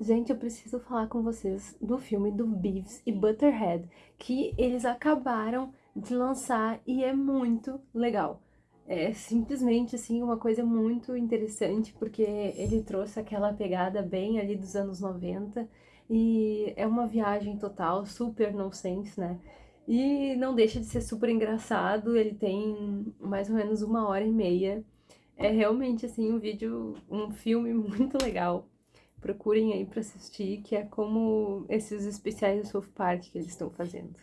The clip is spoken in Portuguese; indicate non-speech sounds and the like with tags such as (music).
Gente, eu preciso falar com vocês do filme do Beavis e Butterhead, que eles acabaram de lançar e é muito legal. É simplesmente, assim, uma coisa muito interessante, porque ele trouxe aquela pegada bem ali dos anos 90 e é uma viagem total, super nonsense, né? E não deixa de ser super engraçado, ele tem mais ou menos uma hora e meia. É realmente, assim, um vídeo, um filme (laughs) muito legal procurem aí pra assistir, que é como esses especiais do South Park que eles estão fazendo.